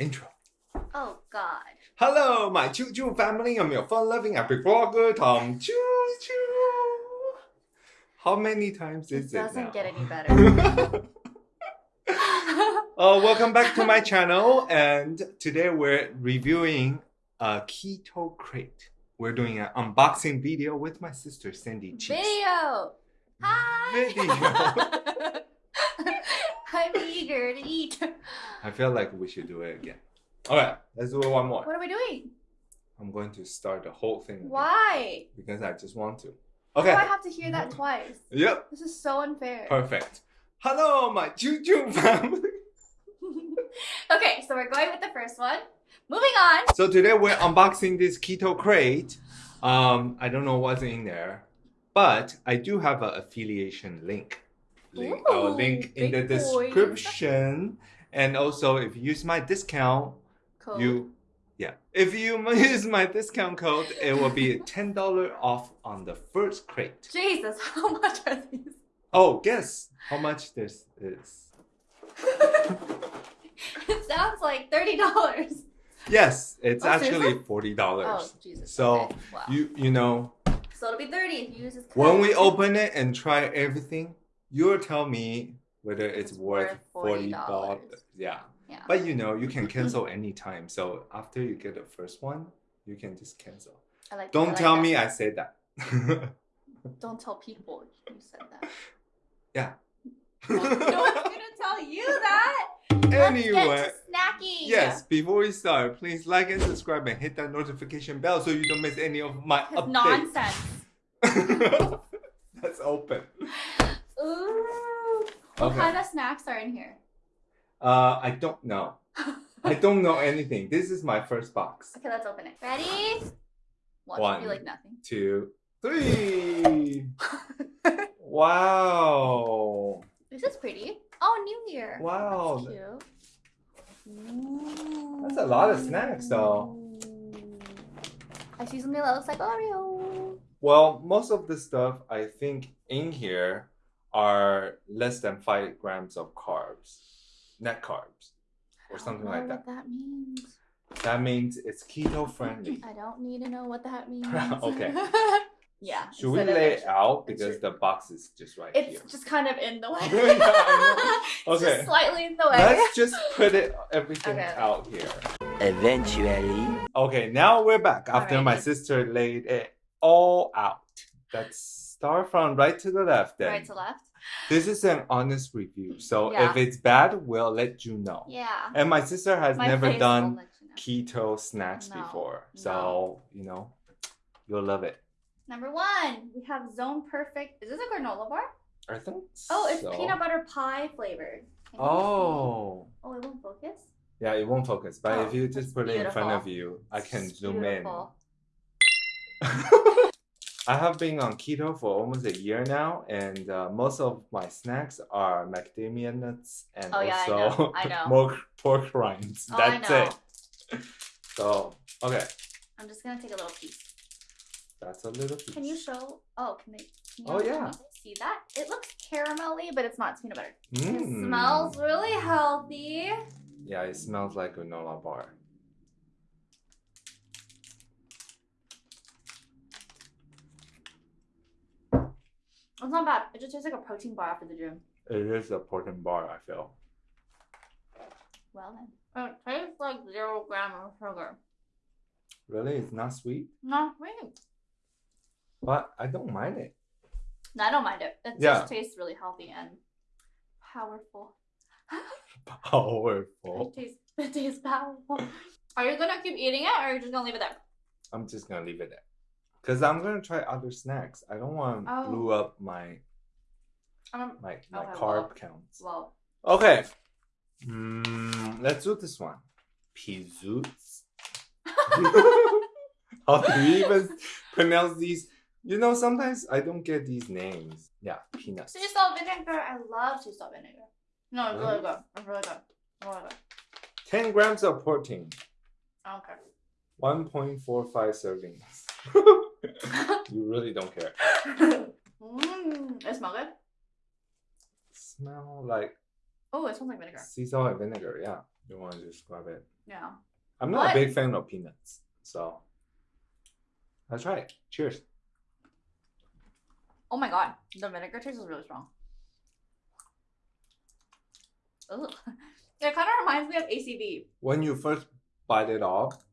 intro. Oh God. Hello, my Choo Choo family. I'm your fun-loving epic vlogger, Tom Choo Choo. How many times is It it doesn't now? get any better. uh, welcome back to my channel, and today we're reviewing a keto crate. We're doing an unboxing video with my sister Cindy Cheeks. Video. Hi. Video. I'm eager to eat. I feel like we should do it again. Alright, let's do it one more. What are we doing? I'm going to start the whole thing again Why? because I just want to. Why Okay. do I have to hear that twice? Yep. This is so unfair. Perfect. Hello, my Choo family. okay, so we're going with the first one. Moving on. So today we're unboxing this keto crate. Um, I don't know what's in there, but I do have an affiliation link. Link, uh, Ooh, I'll link in the description. And also, if you use my discount, Cool. you yeah, if you use my discount code, it will be ten dollar off on the first crate. Jesus, how much are these? Oh, guess how much this is? it sounds like thirty dollars. Yes, it's Oh, actually seriously? forty Oh dollars. Jesus. So, okay. wow. You you know so it'll be thirty if you use this. when we open it and try everything, you'll tell me whether it's, It's worth forty $40. Yeah, Yeah. but you know you can cancel anytime. So after you get the first one, you can just cancel. I like Don't like tell that. me I said that. Don't tell people you said that. Yeah. no one's gonna tell you that. anyway. Let's get to snacking. Yes, before we start, please like and subscribe and hit that notification bell so you don't miss any of my updates. nonsense. That's open. Ooh. What Okay. kind of snacks are in here? Uh, I don't know. I don't know anything. This is my first box. Okay, let's open it. Ready? Watch One. like nothing. Two, three. wow. This is pretty. Oh, New Year. Wow. That's cute. That's a lot of snacks, though. I see something that looks like Oreo. Well, most of the stuff I think in here are less than five grams of carbs, net carbs, or something I like don't know that. What that means. That means it's keto friendly. I don't need to know what that means. Okay. yeah. Should we lay it- it out because the box is just right It's here? just kind of in the way. Yeah, I know. It's Okay. just slightly in the way. Let's just put it everything Okay. out here. Eventually. Okay, now we're back after my sister laid it all out. Let's start from right to the left then. right to left. This is an honest review. So Yeah. if it's bad, we'll let you know. Yeah. And my sister has My never done you know. keto snacks No, before. no. So, you know, you'll love it. Number one, we have Zone Perfect. Is this a granola bar? I think Oh, it's so. peanut butter pie flavored. Can? Oh. Oh, it won't focus. Yeah, it won't focus. But Oh, if you just put it in front of you, I can It's zoom beautiful. in. I have been on keto for almost a year now, and uh, most of my snacks are macadamia nuts and Oh, yeah, I also know, I know. pork, pork rinds. Oh, I That's it. So, okay, I'm just gonna take a little piece. that's a little piece. Can you show? Oh, can they? Can you Oh, yeah. See that? It looks caramelly, but it's not. It's peanut butter. It Mm. smells really healthy. Yeah, it smells like a granola bar. It's not bad. It just tastes like a protein bar after the gym. It is a protein bar, I feel. Well then. Oh, it tastes like zero gram of sugar. Really? It's not sweet? Not sweet. But I don't mind it. No, I don't mind it. It Yeah. just tastes really healthy and powerful. Powerful. It tastes, it tastes powerful. Are you gonna keep eating it or are you just gonna leave it there? I'm just gonna leave it there. Cause I'm gonna try other snacks. I don't want to Oh. blew up my Um, my my Okay, carb well. counts. well, Okay. Mm, let's do this one. Pizoots. How do you even pronounce these? You know, sometimes I don't get these names. Yeah, peanuts. sea salt vinegar. I love sea salt vinegar. No, it's really good. It's really good. Really good. 10 grams of protein, Okay. 1.45 servings. you really don't care. Mmm, it smells good. Smell like Oh, it smells like vinegar. sea salt and vinegar, yeah. You want to just grab it? Yeah. I'm not What? a big fan of peanuts, so let's try it. Cheers. Oh my god, the vinegar taste is really strong. Ugh. It kind of reminds me of ACV. When you first bite it off,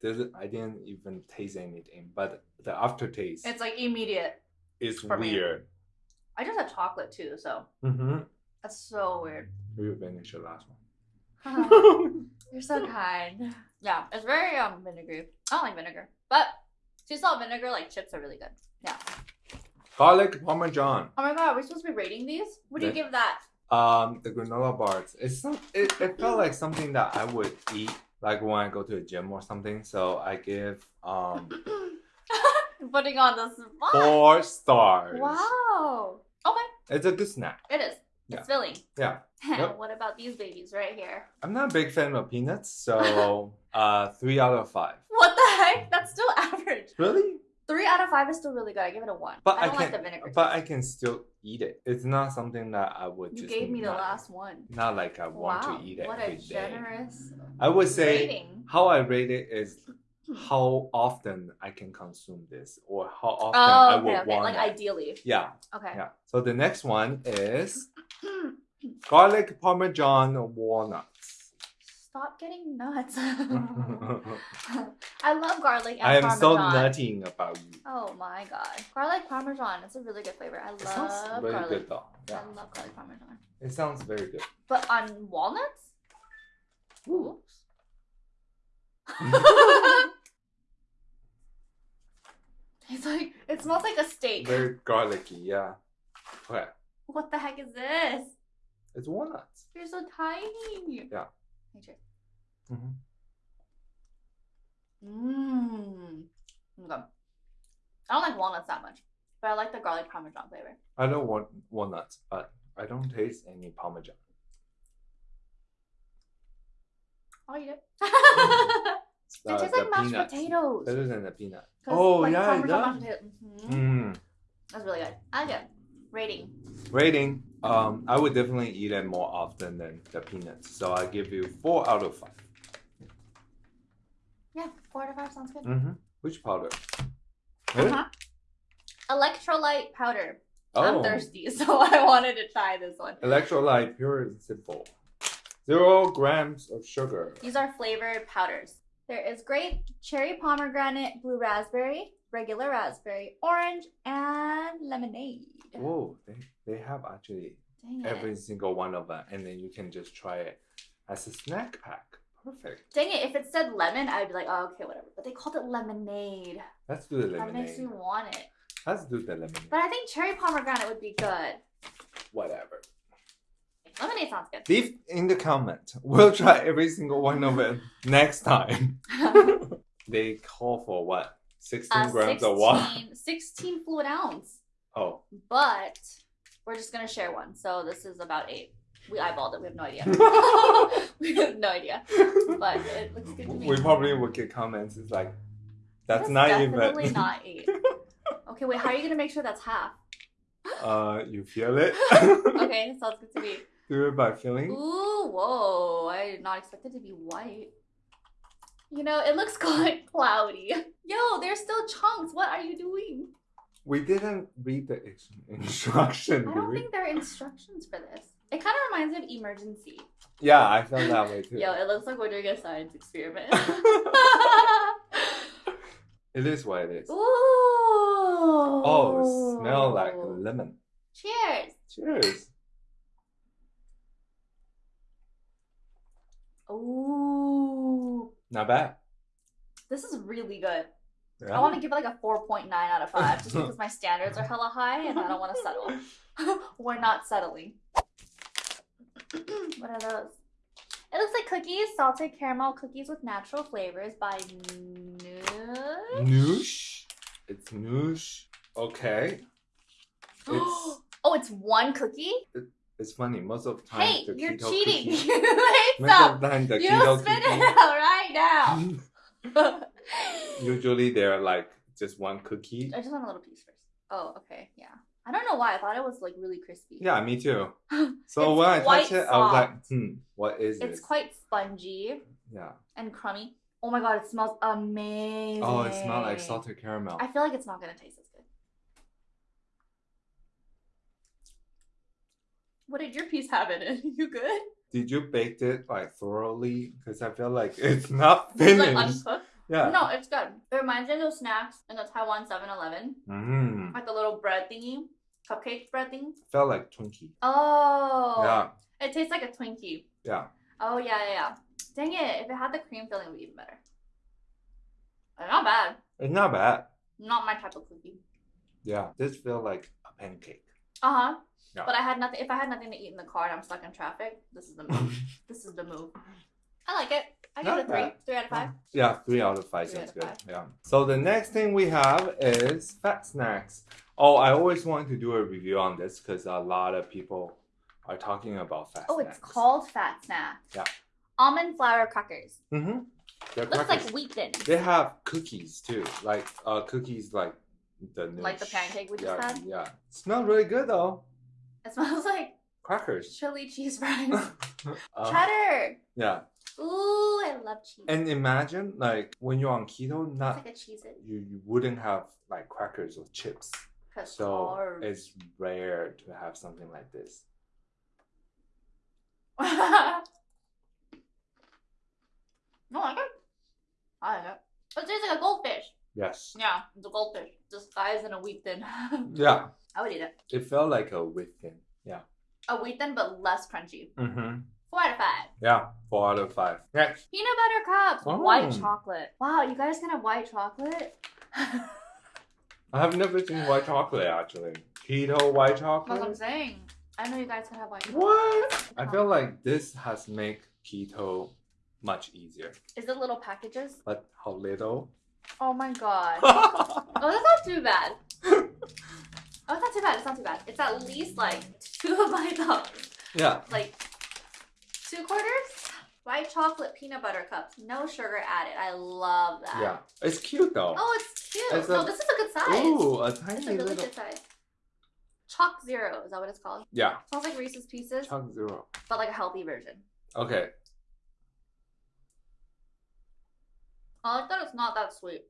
there's I didn't even taste anything, but the aftertaste It's like immediate. is for me. weird. I just had chocolate too, so Mm-hmm. that's so weird. We will finish the last one. You're so kind. Yeah, it's very um vinegary. I don't like vinegar, but sea salt vinegar like chips are really good. Yeah. Garlic parmesan. Oh my god, are we supposed to be rating these? What do you Yeah. give that? Um, the granola bars. It's not. It, it felt like something that I would eat, like when I go to a gym or something. So I give um Putting on the spot. four stars. Wow. Okay, It's a good snack. it is. Yeah. It's filling. Yeah. Yep. what about these babies right here? I'm not a big fan of peanuts, so uh, three out of five. What the heck? That's still average. Really? Three out of five is still really good. I give it a one. But I I, don't can, like the vinegar. but I can still eat it. It's not something that I would You gave me the last one. Not like I want wow. to eat it what a day. generous I would say rating. how I rate it is how often I can consume this, or how often Oh, I would okay. want Like it. ideally. Yeah, Okay. yeah. So the next one is garlic parmesan walnuts. Stop getting nuts. I love garlic and I am parmesan. so nutting about you. Oh my god. Garlic parmesan. It's a really good flavor. I It sounds love very garlic. good though. Yeah, I love garlic parmesan. it sounds very good. But on walnuts? Ooh. it's like it smells like a steak. very garlicky. Yeah. Okay, What the heck is this? it's walnuts. You're so tiny. Yeah. Hey, cheers. Mhm. Mmm. Okay. I don't like walnuts that much, but I like the garlic parmesan flavor. I don't want walnuts, but I don't taste any parmesan. I'll eat it. Uh, it tastes like mashed peanuts. potatoes. Better than the peanut. Oh like, yeah, it Parmesan does. mashed potato- Mhm. Mm. That's really good. I like it. Rating. Rating. Um, I would definitely eat it more often than the peanuts. So I give you four out of 5 Yeah, four of five sounds good. Mm-hmm. Which powder? Uh-huh. Electrolyte powder. Oh, I'm thirsty, so I wanted to try this one. electrolyte, pure and simple. Zero grams of sugar. These are flavored powders. There is grape, cherry pomegranate, blue raspberry, regular raspberry, orange, and lemonade. Whoa, they, they have actually every single one of them, and then you can just try it as a snack pack. Perfect. Dang it, if it said lemon, I'd be like, oh, okay, whatever. But they called it lemonade. Let's do the lemonade. That makes me want it. Let's do the lemonade. But I think cherry pomegranate would be good. Whatever. Lemonade sounds good. Leave in the comment. We'll try every single one of it next time. they call for what? 16 Uh, grams of water. 16, 16 fluid ounce. Oh. But we're just gonna share one. So this is about eight. We eyeballed it. We have no idea. we have no idea. But it looks good to me. we probably would get comments. It's like, that's, That's not definitely even. not eight. Okay, wait. How are you gonna make sure that's half? uh, you feel it? Okay, sounds good to me. Do it by feeling. Ooh, whoa! I did not expect it to be white. You know, it looks quite cloudy. Yo, there's still chunks. What are you doing? We didn't read the instruction, I don't think there are instructions for this. It kind of reminds me of emergency. Yeah, I felt that way too. Yo, it looks like we're doing a science experiment. it is what it is. Ooh. Oh, smell like lemon. Cheers. Cheers. Ooh. Not bad. This is really good. Yeah. I want to give it like a 4.9 out of 5 just because my standards are hella high and I don't want to settle. We're not settling. what are those? It looks like cookies, salted caramel cookies with natural flavors by Noosh. Noosh. It's noosh. Okay. It's oh, it's one cookie? it's funny. Most of the time, Hey, the you're cheating. Cookie, most up. of the time, the You spit it out right now. Usually, they're like just one cookie. I just want a little piece first. Oh, okay, yeah. I don't know why. I thought it was like really crispy. Yeah, me too. So when I touched it, I was like, hmm, what is this? It's this? quite spongy yeah. and crummy. Oh my god, it smells amazing. Oh, it smells like salted caramel. I feel like it's not gonna taste as good. What did your piece have in it? You good? Did you bake it like thoroughly? Because I feel like it's not It's finished. like uncooked. Yeah. No, it's good. It reminds me of those snacks in the Taiwan 7-Eleven. Mm. Like the little bread thingy. Cupcake bread thing. Felt like Twinkie. Oh. Yeah. It tastes like a Twinkie. Yeah. Oh yeah, yeah, yeah. Dang it! If it had the cream filling, it would be even better. Uh, Not bad. It's not bad. Not my type of cookie. Yeah. This feel like a pancake. Uh huh. Yeah. But I had nothing. If I had nothing to eat in the car and I'm stuck in traffic, this is the move. this is the move. I like it. I got Not a three. bad. Three out of five. Yeah, three out of five Three sounds of good. Yeah. So the next thing we have is Fat Snax. Oh, I always wanted to do a review on this because a lot of people are talking about Fat Snax. Oh, snacks. it's called fat snack. Yeah. Almond flour crackers. Mm-hmm. They're Looks crackers. like wheat thin. They have cookies too, like uh, cookies like the Like the pancake we just yeah, had? Yeah, smell really good though. It smells like Crackers. chili cheese fries. Uh, Cheddar. yeah, Ooh, I love cheese. and imagine like when you're on keto, not like a cheese you, you wouldn't have like crackers or chips. So it's rare to have something like this. no, I like it. I like it. It tastes like a goldfish. Yes. Yeah, it's a goldfish disguised in a wheat thin. Yeah, I would eat it. it felt like a wheat thing. Yeah. A wheat thin, but less crunchy. Mm-hmm. Four out of five. Yeah, four out of five. Next. Peanut butter cups. Oh. White chocolate. Wow, you guys can have white chocolate? I have never seen white chocolate actually. Keto white chocolate. That's what I'm saying. I know you guys can have white chocolate. What? I feel like this has made keto much easier. Is it little packages? But how little? Oh my god. oh, that's not too bad. Oh, it's not too bad. It's not too bad. It's at least like two of my thumbs. yeah. Like two quarters? White chocolate peanut butter cups. No sugar added. I love that. Yeah. It's cute though. Oh, it's cute. It's no, a- this is a good size. Ooh, a it's tiny a really little. good size. ChocZero, is that what it's called? Yeah. Smells like Reese's Pieces, Chunk zero. but like a healthy version. Okay. I like that it's not that sweet.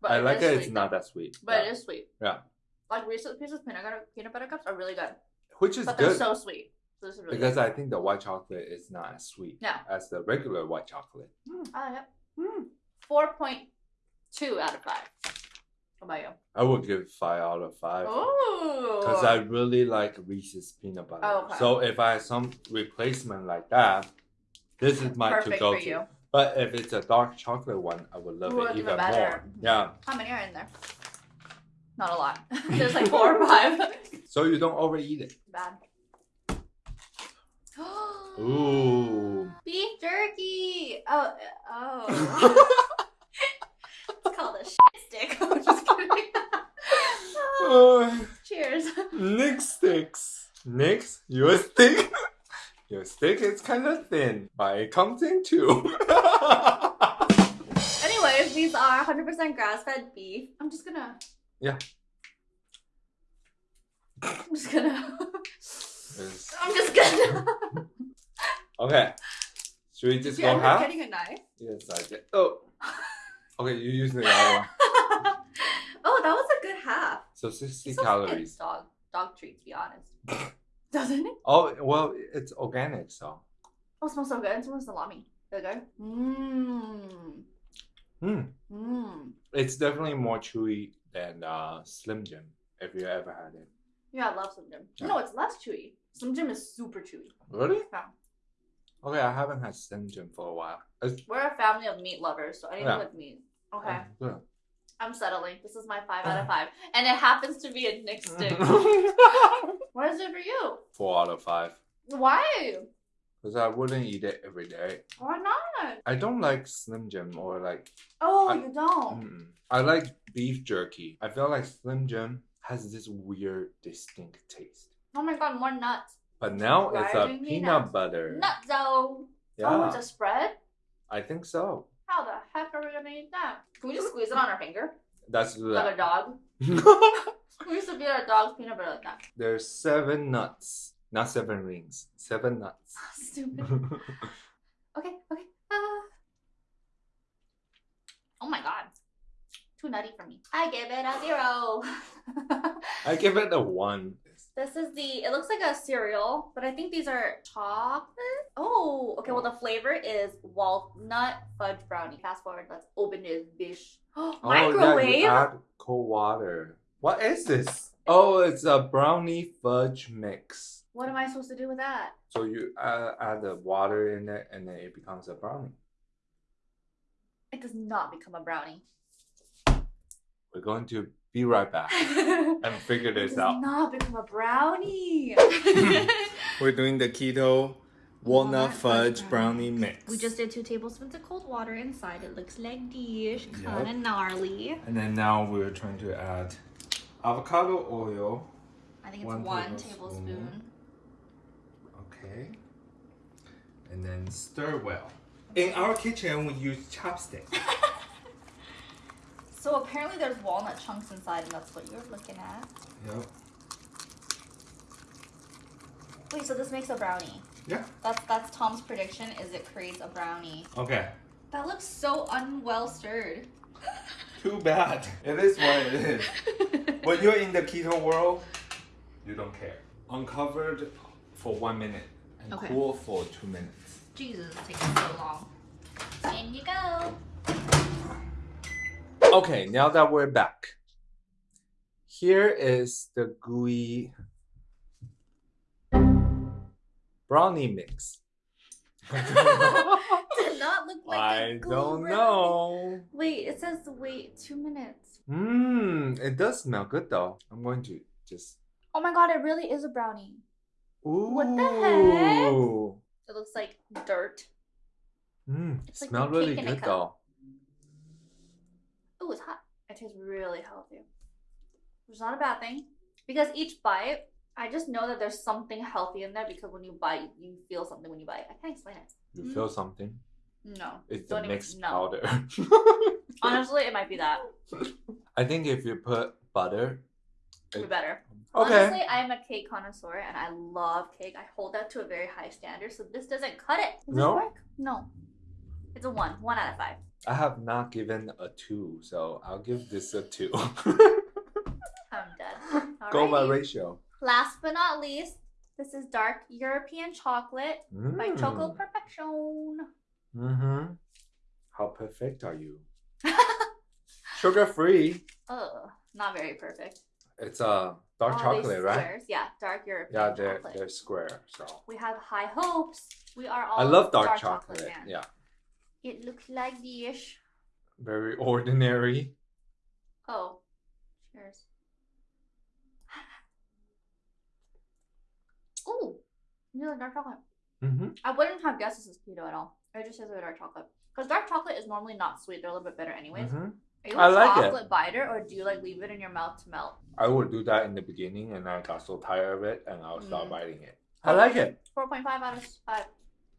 But I like is it. It's not that sweet. But yeah. it is sweet. Yeah. Like Reese's Pieces peanut butter, peanut butter cups are really good. Which is but they're so sweet. So this is really because good. I think the white chocolate is not as sweet Yeah. as the regular white chocolate. I like it. Hmm. 4.2 out of 5. What about you? I would give five out of five. Oh. Because I really like Reese's peanut butter. Oh, okay. So if I have some replacement like that, this is my Perfect to go for to. you. But if it's a dark chocolate one, I would love Ooh, it even even better. more. Yeah. How many are in there? Not a lot. There's like four or five. So you don't overeat it. Bad. Ooh. Beef jerky. Oh, oh. it's called a shit stick. I'm just kidding. Uh, Cheers. Nick sticks. Nick's your stick. Your stick is kind of thin, but it comes in two. Anyways, these are 100% grass-fed beef. I'm just gonna. Yeah. I'm just gonna. It's- I'm just gonna. okay. Should we just you go up half? getting a knife? Yes, I did. Oh. Okay, you use the other one. oh, that was a good half. So 60 It smells like calories. Dog, dog treat, to be honest. Doesn't it? Oh, well, it's organic, so. Oh, it smells so good. It smells salami. Is it good? Mmm. Hmm. Mmm. It's definitely more chewy than uh, Slim Jim, if you ever had it. Yeah, I love Slim Jim. Yeah. No, it's less chewy. Slim Jim is super chewy. Really? Yeah. Okay, I haven't had Slim Jim for a while. It's We're a family of meat lovers, so anything Yeah. with meat. Okay. good. I'm settling. This is my five out of five. And it happens to be a Nick stick. what is it for you? Four out of five. Why? Because I wouldn't eat it every day. Why not? I don't like Slim Jim or like. Oh, I- you don't. Mm-mm. I like beef jerky. I feel like Slim Jim has this weird, distinct taste. Oh my god, more nuts. But now it's a peanut butter. Though. Yeah, Oh, it's a spread? I think so. How the heck are we gonna eat that? Can we just squeeze it on our finger? That's Like a dog? We used to beat our dog's peanut butter like that. There's seven nuts, not seven rings. Seven nuts. Stupid. Okay, okay. Uh... Oh my god. Too nutty for me. I give it a zero. I give it a one. This is the, it looks like a cereal, but I think these are chocolate. Oh, okay. Well, the flavor is walnut fudge brownie. Fast forward, let's open this dish. Oh, yeah, Microwave? you add cold water. What is this? Oh, it's a brownie fudge mix. What am I supposed to do with that? So you uh, add the water in it, and then it becomes a brownie. It does not become a brownie. We're going to be right back and figure does this out. not become a brownie. We're doing the keto walnut fudge brownie mix. We just did two tablespoons of cold water inside. It looks like dish, Yep. kind of gnarly. and then now we're trying to add avocado oil. I think it's One one, tablespoon. tablespoon. Okay. And then stir well. In our kitchen, we use chopsticks. So apparently there's walnut chunks inside, and that's what you're looking at. Yep. Wait, so this makes a brownie? Yeah. That's that's Tom's prediction. Is it creates a brownie? Okay. That looks so unwell stirred. Too bad. It is what it is. when you're in the keto world, you don't care. Uncovered for one minute and Okay. cool for two minutes. Jesus, it's taking so long. In you go. Okay, now that we're back, here is the gooey brownie mix. Did not look like a I don't brownie. know. Wait, it says wait two minutes. Mmm, it does smell good though. I'm going to just. Oh my god, it really is a brownie. Ooh. What the heck? It looks like dirt. Mmm, It's like smell really cake in a good though. It tastes really healthy. Which is not a bad thing. Because each bite, I just know that there's something healthy in there because when you bite, you feel something when you bite. I can't explain it. You Mm. feel something? No. It's Don't the even- mixed no. powder. Honestly, it might be that. I think if you put butter. It'd be better. Okay. Honestly, I'm a cake connoisseur and I love cake. I hold that to a very high standard, so this doesn't cut it. Does No? this work? No. It's a one. One out of five. I have not given a two, so I'll give this a two. I'm dead. Go by ratio. Last but not least, this is dark European chocolate by Choco Perfection. Mm-hmm. How perfect are you? Sugar free. Ugh, not very perfect. It's a dark All chocolate, right? Yeah, dark European Yeah, they're chocolate. they're square. So We have high hopes. We are all I love dark, chocolate. fans. Yeah, It looks like the ish. very ordinary. Oh, cheers. Ooh, you like dark chocolate. Mm-hmm. I wouldn't have guessed this is keto at all. It just says it's dark chocolate. Because dark chocolate is normally not sweet. They're a little bit bitter anyways. Mm-hmm. Are you a I like it. chocolate biter or do you like leave it in your mouth to melt? I would do that in the beginning, and I got so tired of it, and I'll stop Mm. biting it. I like it. 4.5 out of 5.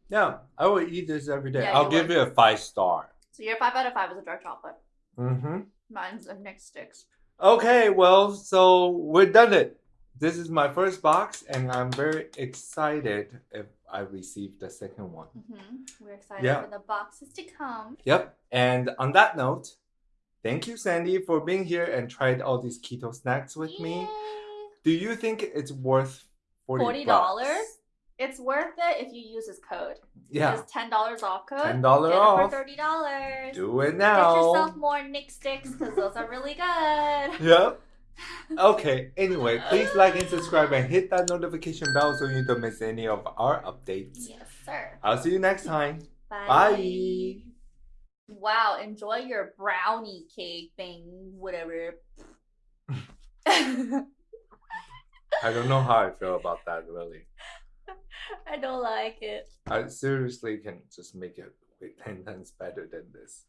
Yeah, I would eat this every day. Yeah, I'll you give would. it a five star. So your 5 out of 5 is a dark chocolate. Mm-hmm. Mine's a Nick Sticks. Okay, well, so we're done it. This is my first box, and I'm very excited if I receive the second one. Mm-hmm. We're excited Yeah. for the boxes to come. Yep. And on that note, thank you, Sandy, for being here and tried all these keto snacks with me. Do you think it's worth forty $40? It's worth it if you use his code. Yeah, It's $10 off code. ten dollar off. for $30. Do it now. Get yourself more Nick Sticks because those are really good. Yep. Okay. Anyway, please like and subscribe and hit that notification bell so you don't miss any of our updates. Yes, sir. I'll see you next time. Bye. Bye. Wow, enjoy your brownie cake thing, whatever. I don't know how I feel about that really. I don't like it. I seriously can just make it way ten times better than this.